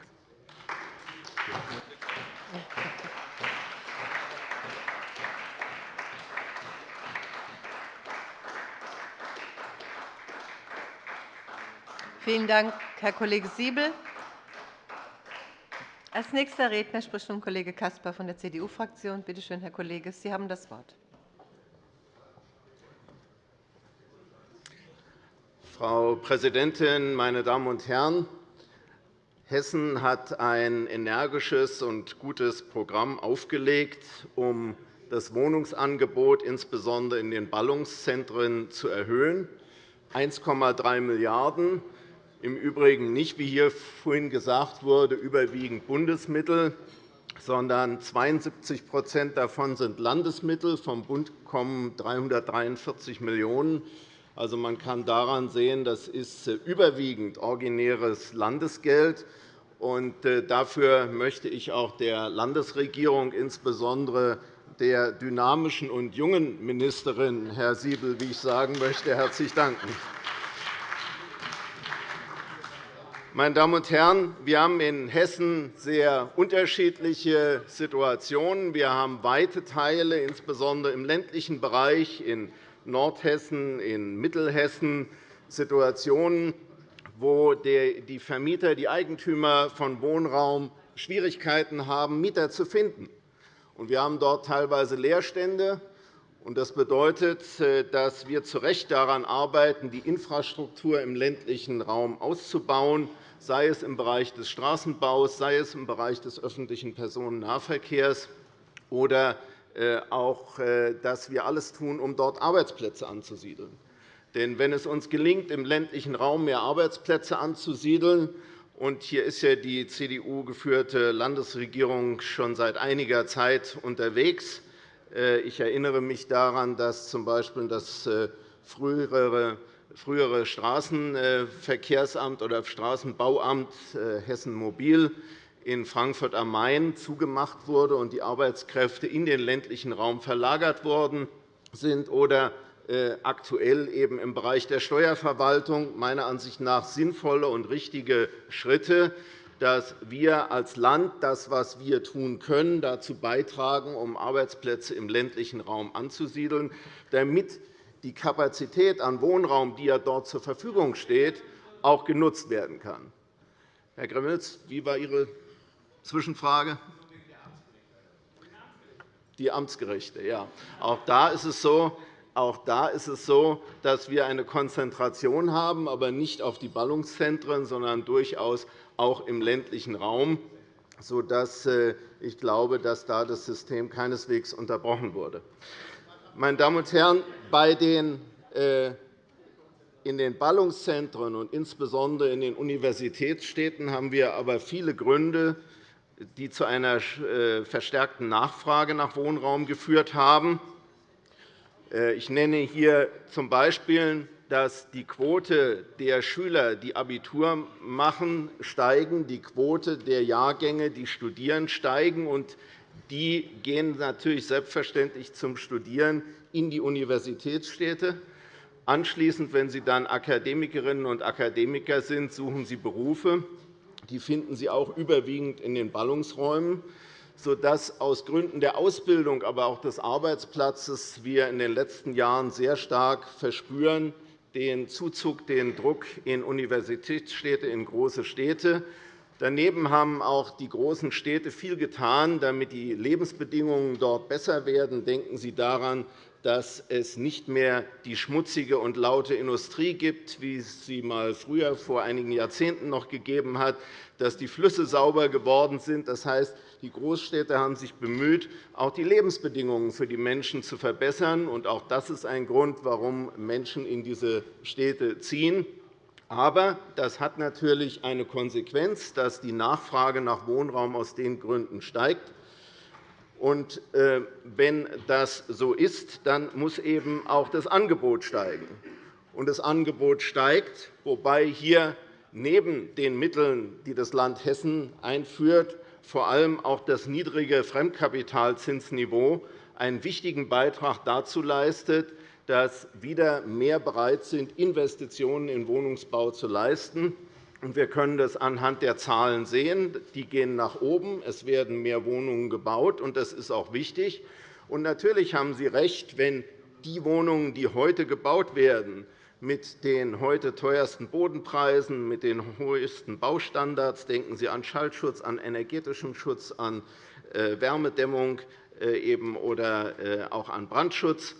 Vielen Dank, Herr Kollege Siebel. Als nächster Redner spricht nun Kollege Caspar von der CDU-Fraktion. Bitte schön, Herr Kollege, Sie haben das Wort. Frau Präsidentin, meine Damen und Herren! Hessen hat ein energisches und gutes Programm aufgelegt, um das Wohnungsangebot insbesondere in den Ballungszentren zu erhöhen. 1,3 Milliarden € im Übrigen nicht, wie hier vorhin gesagt wurde, überwiegend Bundesmittel, sondern 72% davon sind Landesmittel. Vom Bund kommen 343 Millionen €. Also, man kann daran sehen, das ist äh, überwiegend originäres Landesgeld. Und äh, dafür möchte ich auch der Landesregierung, insbesondere der dynamischen und jungen Ministerin, Herr Siebel, wie ich sagen möchte, herzlich danken. Meine Damen und Herren, wir haben in Hessen sehr unterschiedliche Situationen. Wir haben weite Teile, insbesondere im ländlichen Bereich, in Nordhessen, in Mittelhessen, Situationen, wo die Vermieter, die Eigentümer von Wohnraum Schwierigkeiten haben, Mieter zu finden. Wir haben dort teilweise Leerstände. Das bedeutet, äh, dass wir zu Recht daran arbeiten, die Infrastruktur im ländlichen Raum auszubauen, sei es im Bereich des Straßenbaus, sei es im Bereich des öffentlichen Personennahverkehrs oder äh, auch, äh, dass wir alles tun, um dort Arbeitsplätze anzusiedeln. Denn wenn es uns gelingt, im ländlichen Raum mehr Arbeitsplätze anzusiedeln, und hier ist ja die CDU-geführte Landesregierung schon seit einiger Zeit unterwegs, äh, ich erinnere mich daran, dass z. B. das äh, frühere Straßenverkehrsamt oder Straßenbauamt äh, Hessen Mobil in Frankfurt am Main zugemacht wurde und die Arbeitskräfte in den ländlichen Raum verlagert worden sind, oder aktuell eben im Bereich der Steuerverwaltung meiner Ansicht nach sinnvolle und richtige Schritte, dass wir als Land das, was wir tun können, dazu beitragen, um Arbeitsplätze im ländlichen Raum anzusiedeln, damit die Kapazität an Wohnraum, die ja dort zur Verfügung steht, auch genutzt werden kann. Herr Gremmels, wie war Ihre Zwischenfrage? Die Amtsgerichte. Ja. Auch da ist es so, auch da ist es so, dass wir eine Konzentration haben, aber nicht auf die Ballungszentren, sondern durchaus auch im ländlichen Raum, sodass äh, ich glaube, dass da das System keineswegs unterbrochen wurde. Meine Damen und Herren, bei den äh, in den Ballungszentren und insbesondere in den Universitätsstädten haben wir aber viele Gründe, die zu einer äh, verstärkten Nachfrage nach Wohnraum geführt haben. Ich nenne hier z. B dass die Quote der Schüler, die Abitur machen, steigen, die Quote der Jahrgänge, die studieren, steigen. Und die gehen natürlich selbstverständlich zum Studieren in die Universitätsstädte. Anschließend, wenn sie dann Akademikerinnen und Akademiker sind, suchen sie Berufe. Die finden sie auch überwiegend in den Ballungsräumen sodass aus Gründen der Ausbildung, aber auch des Arbeitsplatzes wir in den letzten Jahren sehr stark verspüren, den Zuzug, den Druck in Universitätsstädte, in große Städte. Daneben haben auch die großen Städte viel getan, damit die Lebensbedingungen dort besser werden. Denken Sie daran, dass es nicht mehr die schmutzige und laute Industrie gibt, wie es sie mal früher vor einigen Jahrzehnten noch gegeben hat, dass die Flüsse sauber geworden sind. Das heißt, die Großstädte haben sich bemüht, auch die Lebensbedingungen für die Menschen zu verbessern. Auch das ist ein Grund, warum Menschen in diese Städte ziehen. Aber das hat natürlich eine Konsequenz, dass die Nachfrage nach Wohnraum aus den Gründen steigt. Äh, wenn das so ist, dann muss eben auch das Angebot steigen. Und das Angebot steigt, wobei hier neben den Mitteln, die das Land Hessen einführt, vor allem auch das niedrige Fremdkapitalzinsniveau einen wichtigen Beitrag dazu leistet, dass wieder mehr bereit sind, Investitionen in Wohnungsbau zu leisten. Wir können das anhand der Zahlen sehen. Die gehen nach oben. Es werden mehr Wohnungen gebaut, und das ist auch wichtig. Natürlich haben Sie recht, wenn die Wohnungen, die heute gebaut werden, mit den heute teuersten Bodenpreisen, mit den höchsten Baustandards – denken Sie an Schallschutz, an energetischen Schutz, an äh, Wärmedämmung äh, oder äh, auch an Brandschutz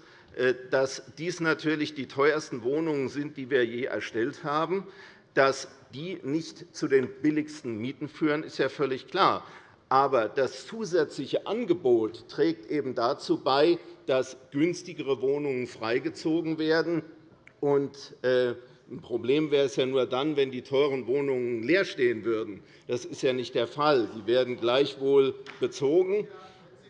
dass dies natürlich die teuersten Wohnungen sind, die wir je erstellt haben. Dass die nicht zu den billigsten Mieten führen, ist ja völlig klar. Aber das zusätzliche Angebot trägt eben dazu bei, dass günstigere Wohnungen freigezogen werden. Äh, ein Problem wäre es ja nur dann, wenn die teuren Wohnungen leer stehen würden. Das ist ja nicht der Fall. Sie werden gleichwohl bezogen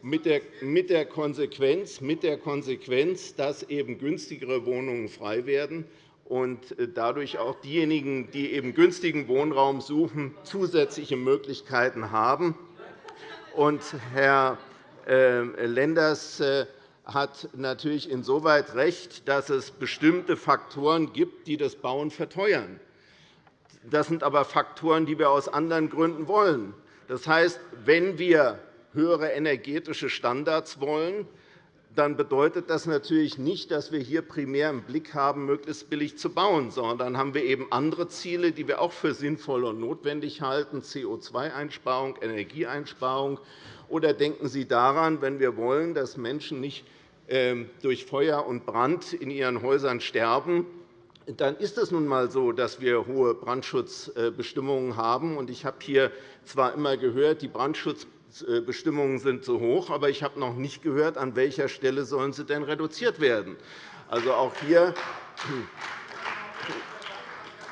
mit der Konsequenz, mit der Konsequenz dass eben günstigere Wohnungen frei werden und äh, dadurch auch diejenigen, die eben günstigen Wohnraum suchen, zusätzliche Möglichkeiten haben. Und Herr äh, Lenders äh, hat natürlich insoweit recht, dass es bestimmte Faktoren gibt, die das Bauen verteuern. Das sind aber Faktoren, die wir aus anderen Gründen wollen. Das heißt, wenn wir höhere energetische Standards wollen, dann bedeutet das natürlich nicht, dass wir hier primär im Blick haben, möglichst billig zu bauen, sondern dann haben wir eben andere Ziele, die wir auch für sinnvoll und notwendig halten, CO2-Einsparung, Energieeinsparung. Oder denken Sie daran, wenn wir wollen, dass Menschen nicht ähm, durch Feuer und Brand in ihren Häusern sterben, dann ist es nun einmal so, dass wir hohe Brandschutzbestimmungen haben. Ich habe hier zwar immer gehört, die Brandschutzbestimmungen Bestimmungen sind zu hoch, aber ich habe noch nicht gehört, an welcher Stelle sollen sie denn reduziert werden. Also auch hier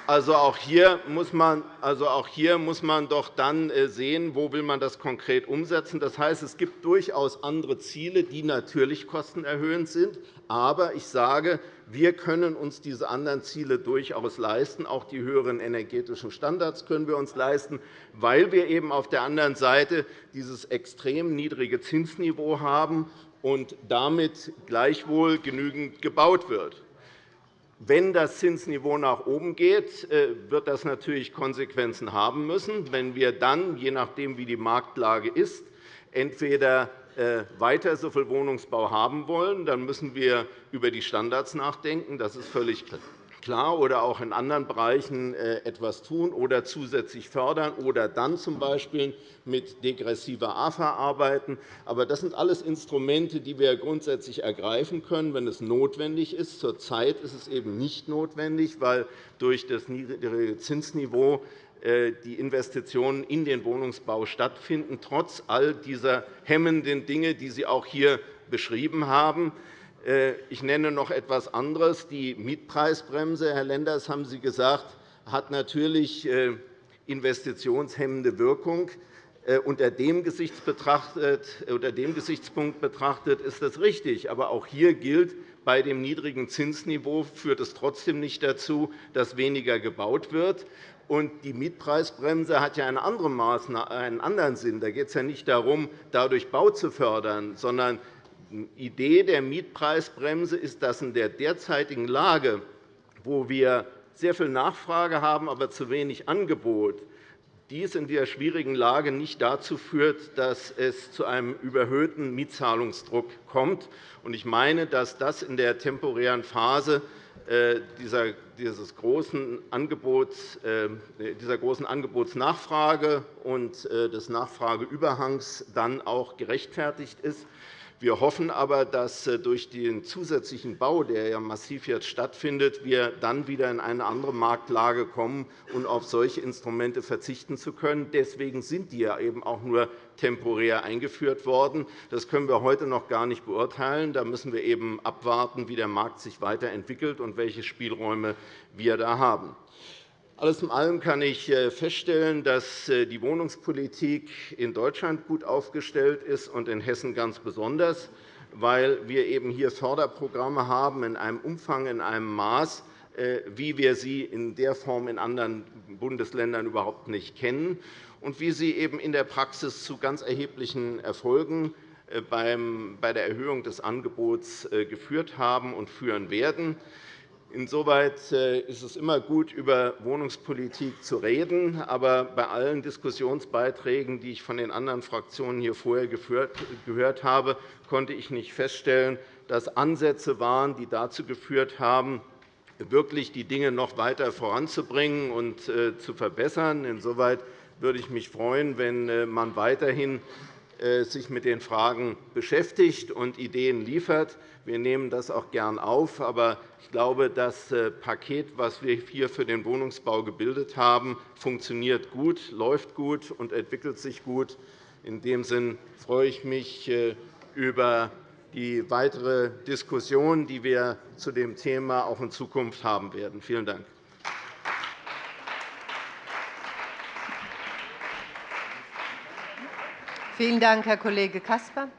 also auch hier, muss man, also auch hier muss man doch dann äh, sehen, wo will man das konkret umsetzen. Das heißt, es gibt durchaus andere Ziele, die natürlich kostenerhöhend sind. Aber ich sage, wir können uns diese anderen Ziele durchaus leisten. Auch die höheren energetischen Standards können wir uns leisten, weil wir eben auf der anderen Seite dieses extrem niedrige Zinsniveau haben und damit gleichwohl genügend gebaut wird. Wenn das Zinsniveau nach oben geht, äh, wird das natürlich Konsequenzen haben müssen. Wenn wir dann, je nachdem, wie die Marktlage ist, entweder weiter so viel Wohnungsbau haben wollen, dann müssen wir über die Standards nachdenken. Das ist völlig klar oder auch in anderen Bereichen äh, etwas tun oder zusätzlich fördern oder dann z.B. mit degressiver AFA arbeiten. Aber das sind alles Instrumente, die wir grundsätzlich ergreifen können, wenn es notwendig ist. Zurzeit ist es eben nicht notwendig, weil durch das niedrige Zinsniveau äh, die Investitionen in den Wohnungsbau stattfinden, trotz all dieser hemmenden Dinge, die Sie auch hier beschrieben haben. Äh, ich nenne noch etwas anderes. Die Mietpreisbremse, Herr Lenders, haben Sie gesagt, hat natürlich äh, investitionshemmende Wirkung. Äh, unter dem, unter dem Gesichtspunkt betrachtet ist das richtig. Aber auch hier gilt, bei dem niedrigen Zinsniveau führt es trotzdem nicht dazu, dass weniger gebaut wird. Die Mietpreisbremse hat ja einen anderen Sinn. Da geht es ja nicht darum, dadurch Bau zu fördern, sondern Idee der Mietpreisbremse ist, dass in der derzeitigen Lage, wo wir sehr viel Nachfrage haben, aber zu wenig Angebot, dies in der schwierigen Lage nicht dazu führt, dass es zu einem überhöhten Mietzahlungsdruck kommt. Ich meine, dass das in der temporären Phase dieses großen Angebots, äh, dieser großen Angebotsnachfrage und äh, des Nachfrageüberhangs dann auch gerechtfertigt ist. Wir hoffen aber, dass äh, durch den zusätzlichen Bau, der ja massiv jetzt stattfindet, wir dann wieder in eine andere Marktlage kommen und auf solche Instrumente verzichten zu können. Deswegen sind die ja eben auch nur temporär eingeführt worden. Das können wir heute noch gar nicht beurteilen. Da müssen wir eben abwarten, wie der Markt sich weiterentwickelt und welche Spielräume wir da haben. Alles in allem kann ich äh, feststellen, dass äh, die Wohnungspolitik in Deutschland gut aufgestellt ist und in Hessen ganz besonders, weil wir eben hier Förderprogramme haben in einem Umfang, in einem Maß, äh, wie wir sie in der Form in anderen Bundesländern überhaupt nicht kennen und wie sie eben in der Praxis zu ganz erheblichen Erfolgen bei der Erhöhung des Angebots geführt haben und führen werden. Insoweit äh, ist es immer gut, über Wohnungspolitik zu reden. Aber bei allen Diskussionsbeiträgen, die ich von den anderen Fraktionen hier vorher gehört habe, konnte ich nicht feststellen, dass Ansätze waren, die dazu geführt haben, wirklich die Dinge noch weiter voranzubringen und äh, zu verbessern. Insoweit würde ich mich freuen, wenn äh, man weiterhin sich mit den Fragen beschäftigt und Ideen liefert. Wir nehmen das auch gern auf. Aber ich glaube, das äh, Paket, das wir hier für den Wohnungsbau gebildet haben, funktioniert gut, läuft gut und entwickelt sich gut. In dem Sinn freue ich mich äh, über die weitere Diskussion, die wir zu dem Thema auch in Zukunft haben werden. Vielen Dank. Vielen Dank, Herr Kollege Caspar.